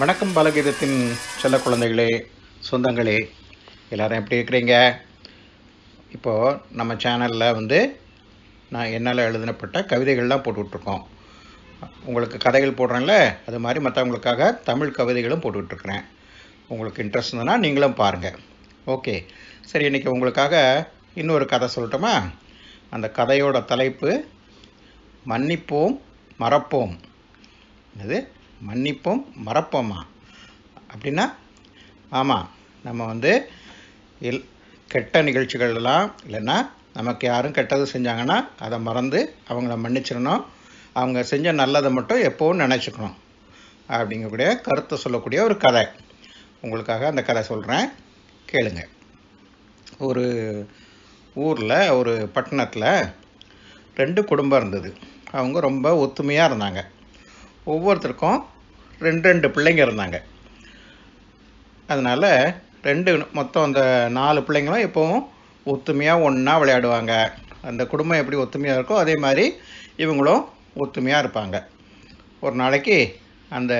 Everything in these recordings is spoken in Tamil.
வணக்கம் பலகீதத்தின் செல்ல குழந்தைகளே சொந்தங்களே எல்லாரும் எப்படி இருக்கிறீங்க? இப்போது நம்ம சேனலில் வந்து நான் என்னால் எழுதினப்பட்ட கவிதைகள்லாம் போட்டுட்ருக்கோம். உங்களுக்கு கதைகள் போடுறேன்ல அது மாதிரி மற்றவங்களுக்காக தமிழ் கவிதைகளும் போட்டுட்ருக்குறேன். உங்களுக்கு இன்ட்ரெஸ்ட் இருந்ததுன்னா நீங்களும் பாருங்கள் ஓகே சரி இன்றைக்கி உங்களுக்காக இன்னொரு கதை சொல்லட்டுமா? அந்த கதையோட தலைப்பு மன்னிப்போம் மறப்போம். இது மன்னிப்போம் மறப்போமா? அப்படின்னா ஆமாம் நம்ம வந்து இல் கெட்ட நிகழ்ச்சிகள்லாம் இல்லைன்னா நமக்கு யாரும் கெட்டது செஞ்சாங்கன்னா அதை மறந்து அவங்கள மன்னிச்சிடணும். அவங்க செஞ்ச நல்லதை மட்டும் எப்போவும் நினச்சிக்கணும். அப்படிங்கக்கூடிய கருத்தை சொல்லக்கூடிய ஒரு கதை. உங்களுக்காக அந்த கதை சொல்கிறேன் கேளுங்க. ஒரு ஊரில் ஒரு பட்டணத்தில் ரெண்டு குடும்பம் இருந்தது. அவங்க ரொம்ப ஒத்துமையாக இருந்தாங்க. ஒவ்வொருத்தருக்கும் ரெண்டு ரெண்டு பிள்ளைங்க இருந்தாங்க. அதனால் ரெண்டு மொத்தம் அந்த நாலு பிள்ளைங்களும் எப்போவும் ஒத்துமையாக ஒன்றா விளையாடுவாங்க. அந்த குடும்பம் எப்படி ஒத்துமையாக இருக்கோ அதே மாதிரி இவங்களும் ஒத்துமையாக இருப்பாங்க. ஒரு நாளைக்கு அந்த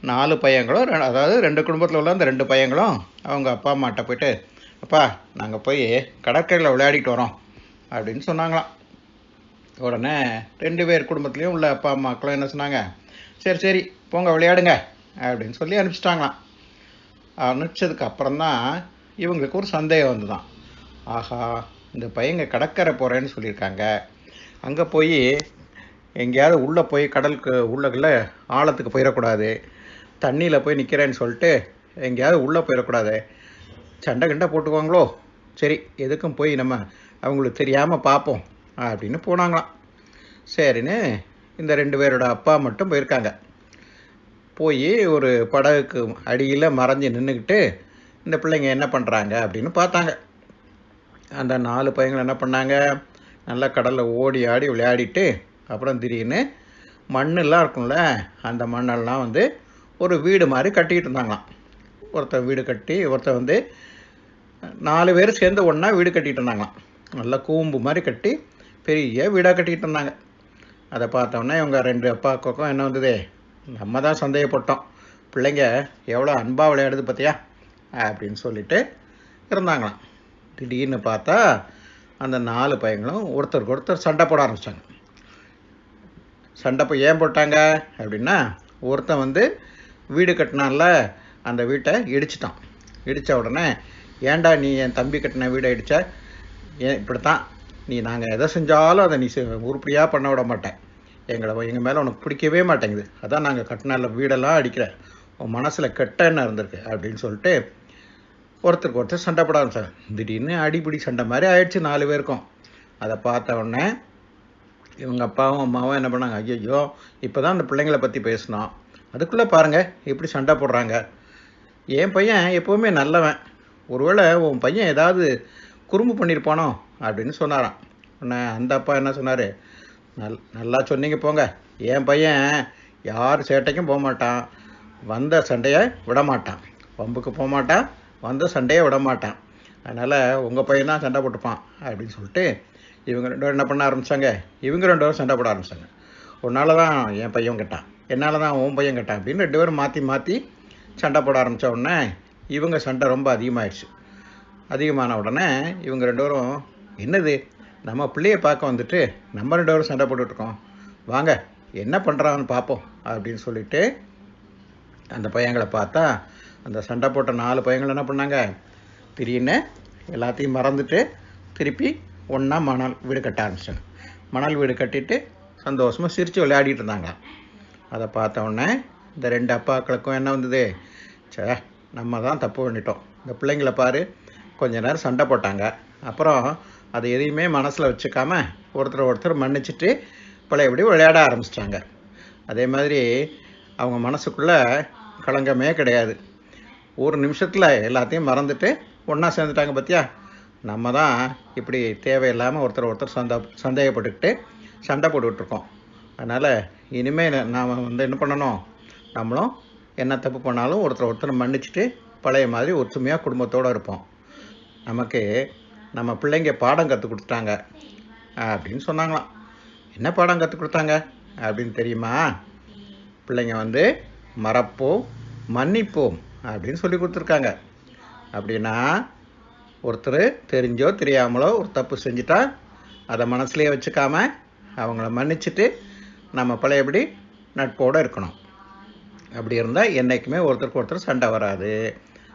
நாலு பையங்களும் ரெ- அதாவது ரெண்டு குடும்பத்தில் உள்ள அந்த ரெண்டு பையங்களும் அவங்க அப்பா அம்மாட்ட போயிட்டு அப்பா நாங்கள் போய் கடற்கரையில் விளையாடிட்டு வரோம் அப்படின்னு சொன்னாங்களாம். உடனே ரெண்டு பேர் குடும்பத்துலேயும் உள்ள அப்பா அம்மாக்களும் என்ன சொன்னாங்க சரி சரி போங்க விளையாடுங்க அப்படின்னு சொல்லி அனுப்பிச்சிட்டாங்களாம். அனுப்பிச்சதுக்கு அப்புறம்தான் இவங்களுக்கு ஒரு சந்தேகம் வந்துதான். ஆஹா இந்த பையங்க கடற்கரை போகிறேன்னு சொல்லியிருக்காங்க. அங்கே போய் எங்கேயாவது உள்ளே போய் கடலுக்கு உள்ளக்குள்ள ஆழத்துக்கு போயிடக்கூடாது. தண்ணியில் போய் நிற்கிறேன்னு சொல்லிட்டு எங்கேயாவது உள்ளே போயிடக்கூடாது. சண்டை கிண்டை போட்டுக்குவாங்களோ? சரி எதுக்கும் போய் நம்ம அவங்களுக்கு தெரியாமல் பார்ப்போம் அப்படின்னு போனாங்களாம். சரின்னு இந்த ரெண்டு பேரோட அப்பா மட்டும் போயிருக்காங்க. போய் ஒரு படகுக்கு அடியில் மறைஞ்சு நின்றுக்கிட்டு இந்த பிள்ளைங்க என்ன பண்ணுறாங்க அப்படின்னு பார்த்தாங்க. அந்த நாலு பையங்கள் என்ன பண்ணாங்க? நல்லா கடலில் ஓடி ஆடி விளையாடிட்டு அப்புறம் திடீர்னு மண்ணெல்லாம் இருக்கும்ல அந்த மண்ணெல்லாம் வந்து ஒரு வீடு மாதிரி கட்டிக்கிட்டு இருந்தாங்களாம். ஒருத்தன் வீடு கட்டி ஒருத்தன் வந்து நாலு பேர் சேர்ந்து ஒன்றா வீடு கட்டிகிட்டு இருந்தாங்களாம். நல்லா கூம்பு மாதிரி கட்டி பெரிய வீடாக கட்டிக்கிட்டு இருந்தாங்க. அதை பார்த்தோன்னே இவங்க ரெண்டு அப்பாவுக்கும் என்ன வந்தது? நம்ம தான் சந்தேகப்பட்டோம். பிள்ளைங்க எவ்வளோ அன்பாக விளையாடுது பார்த்தியா? அப்படின்னு சொல்லிட்டு இருந்தாங்களாம். திடீர்னு பார்த்தா அந்த நாலு பையங்களும் ஒருத்தருக்கு ஒருத்தர் சண்டை போட ஆரம்பித்தாங்க சண்டை போய் ஏன் போட்டாங்க அப்படின்னா ஒருத்தன் வந்து வீடு கட்டினான்ல அந்த வீட்டை இடிச்சிட்டான். இடித்த உடனே ஏண்டா நீ என் தம்பி கட்டின வீடை இடித்த ஏன் இப்படித்தான் நீ நாங்கள் எதை செஞ்சாலும் அதை நீ உருப்படியாக பண்ண விட மாட்டேன். எங்களை எங்கள் மேலே உனக்கு பிடிக்கவே மாட்டேங்குது. அதான் நாங்கள் கட்டினால வீடெல்லாம் அடிக்கிற உன் மனசில் கெட்ட எண்ணம் இருந்திருக்கு அப்படின்னு சொல்லிட்டு ஒருத்தருக்கு ஒருத்தர் சண்டை போட ஆரம்பிச்சாங்க திடீர்னு அடிப்பிடி சண்டை மாதிரி ஆயிடுச்சு நாலு பேருக்கும். அதை பார்த்த உடனே இவங்க அப்பாவும் அம்மாவும் என்ன பண்ணாங்க ஐயோ இப்போ தான் அந்த பிள்ளைங்கள பற்றி பேசினோம். அதுக்குள்ளே பாருங்கள் இப்படி சண்டை போடுறாங்க. என் பையன் எப்போவுமே நல்லவன். ஒருவேளை உன் பையன் ஏதாவது குறும்பு பண்ணியிருப்பானோ அப்படின்னு சொன்னாராம். உடனே அந்த அப்பா என்ன சொன்னார்? நல் நல்லா சொன்னீங்க போங்க. என் பையன் யார் சேட்டைக்கும் போக மாட்டான். வந்த சண்டையை விட மாட்டான். வம்புக்கு போக மாட்டான். வந்த சண்டையை விட மாட்டான். அதனால் உங்கள் பையன் தான் சண்டை போட்டுப்பான் அப்படின்னு சொல்லிட்டு இவங்க ரெண்டு பேரும் என்ன பண்ண ஆரம்பித்தாங்க இவங்க ரெண்டு பேரும் சண்டை போட ஆரம்பித்தாங்க உன்னால தான் என் பையன் கெட்டான். என்னால் தான் உன் பையன் கேட்டான் அப்படின்னு ரெண்டு பேரும் மாற்றி மாற்றி சண்டை போட ஆரம்பித்த உடனே இவங்க சண்டை ரொம்ப அதிகமாகிடுச்சு அதிகமான உடனே இவங்க ரெண்டு பேரும் என்னது? நம்ம பிள்ளையை பார்க்க வந்துட்டு நம்ம ரெண்டு பேரும் சண்டை போட்டுட்ருக்கோம். வாங்க என்ன பண்ணுறான்னு பார்ப்போம் அப்படின்னு சொல்லிட்டு அந்த பையங்களை பார்த்தா அந்த சண்டை போட்ட நாலு பையங்கள் என்ன பண்ணாங்க? திடீர்னு எல்லாத்தையும் மறந்துட்டு திருப்பி ஒன்றா மணல் வீடு கட்ட ஆரம்பிச்சாங்க மணல் வீடு கட்டிட்டு சந்தோஷமாக சிரித்து விளையாடிட்டு இருந்தாங்க. அதை பார்த்த உடனே இந்த ரெண்டு அப்பாக்களுக்கும் என்ன வந்தது? சே நம்ம தான் தப்பு பண்ணிட்டோம். இந்த பிள்ளைங்கள பாரு கொஞ்ச நேரம் சண்டை போட்டாங்க. அப்புறம் அதை எதையுமே மனசில் வச்சுக்காம ஒருத்தர் ஒருத்தர் மன்னிச்சிட்டு பழையபடி விளையாட ஆரம்பிச்சிட்டாங்க. அதே மாதிரி அவங்க மனசுக்குள்ளே களங்கமே கிடையாது. ஒரு நிமிஷத்தில் எல்லாத்தையும் மறந்துட்டு ஒன்றா சேர்ந்துட்டாங்க பார்த்தியா நம்ம தான் இப்படி தேவையில்லாமல் ஒருத்தர் ஒருத்தர் சந்த சந்தேகப்பட்டுக்கிட்டு சண்டை போட்டுட்ருக்கோம் அதனால் இனிமேல் நாம் வந்து என்ன பண்ணணும்? நம்மளும் என்ன தப்பு பண்ணாலும் ஒருத்தர் ஒருத்தர் மன்னிச்சிட்டு பழைய மாதிரி ஒற்றுமையாக குடும்பத்தோடு இருப்போம். நமக்கு நம்ம பிள்ளைங்க பாடம் கற்றுக் கொடுத்தாங்க அப்படின்னு சொன்னாங்களாம். என்ன பாடம் கற்றுக் கொடுத்தாங்க? அப்படின்னு தெரியுமா? பிள்ளைங்க வந்து மறப்போம் மன்னிப்போம் அப்படின்னு சொல்லி கொடுத்துருக்காங்க. அப்படின்னா ஒருத்தர் தெரிஞ்சோ தெரியாமலோ ஒரு தப்பு செஞ்சுட்டா அதை மனசுலேயே வச்சுக்காம அவங்கள மன்னிச்சுட்டு நம்ம பழையபடி நட்போடு இருக்கணும். அப்படி இருந்தால் என்றைக்குமே ஒருத்தருக்கு ஒருத்தர் சண்டை வராது.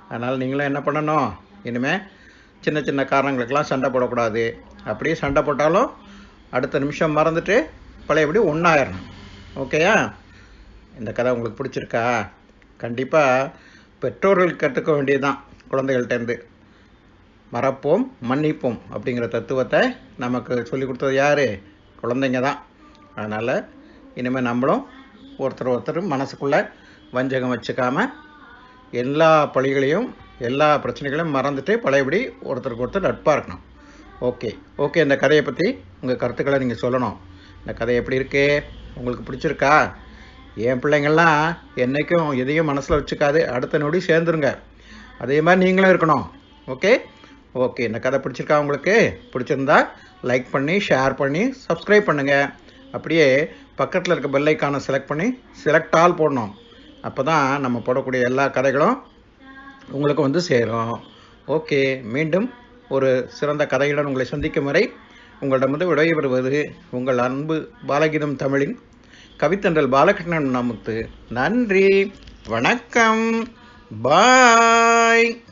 அதனால் நீங்களும் என்ன பண்ணணும்? இனிமேல் சின்ன சின்ன காரணங்களுக்கெல்லாம் சண்டை போடக்கூடாது. அப்படியே சண்டை போட்டாலும் அடுத்த நிமிஷம் மறந்துட்டு பழையபடி ஒன்றாயிரணும் ஓகேயா இந்த கதை உங்களுக்கு பிடிச்சிருக்கா? கண்டிப்பாக பெற்றோர்கள் கற்றுக்க வேண்டியதுதான் குழந்தைகள்கிட்டேருந்து மறப்போம் மன்னிப்போம் அப்படிங்கிற தத்துவத்தை நமக்கு சொல்லி கொடுத்தது யார்? குழந்தைங்க தான் அதனால் இனிமேல் நம்மளும் ஒருத்தர் ஒருத்தர் மனசுக்குள்ளே வஞ்சகம் வச்சுக்காமல் எல்லா பழிகளையும் எல்லா பிரச்சனைகளையும் மறந்துட்டு பழையபடி ஒருத்தருக்கு ஒருத்தர் நட்பாக இருக்கணும். ஓகே ஓகே இந்த கதையை பற்றி உங்கள் கருத்துக்களை நீங்கள் சொல்லணும். இந்த கதை எப்படி இருக்கு? உங்களுக்கு பிடிச்சிருக்கா? என் பிள்ளைங்கள்லாம் என்றைக்கும் எதையும் மனசில் வச்சுக்காது. அடுத்த நொடி சேர்ந்துருங்க. அதே மாதிரி நீங்களும் இருக்கணும். ஓகே ஓகே இந்த கதை பிடிச்சிருக்கா உங்களுக்கு? பிடிச்சிருந்தா லைக் பண்ணி ஷேர் பண்ணி சப்ஸ்கிரைப் பண்ணுங்கள் அப்படியே பக்கத்தில் இருக்க பெல் செலக்ட் பண்ணி செலக்ட் ஆல் போடணும். அப்போ தான் நம்ம போடக்கூடிய எல்லா கதைகளும் உங்களுக்கு வந்து சேரும். ஓகே மீண்டும் ஒரு சிறந்த கதையுடன் உங்களை சந்திக்கும் வரை உங்களிடமிருந்து விடைபெறுவது உங்கள் அன்பு பாலகீதம் தமிழின் கவித்தன்றல் பாலகிருஷ்ணன் நமத்து. நன்றி வணக்கம் பாய்.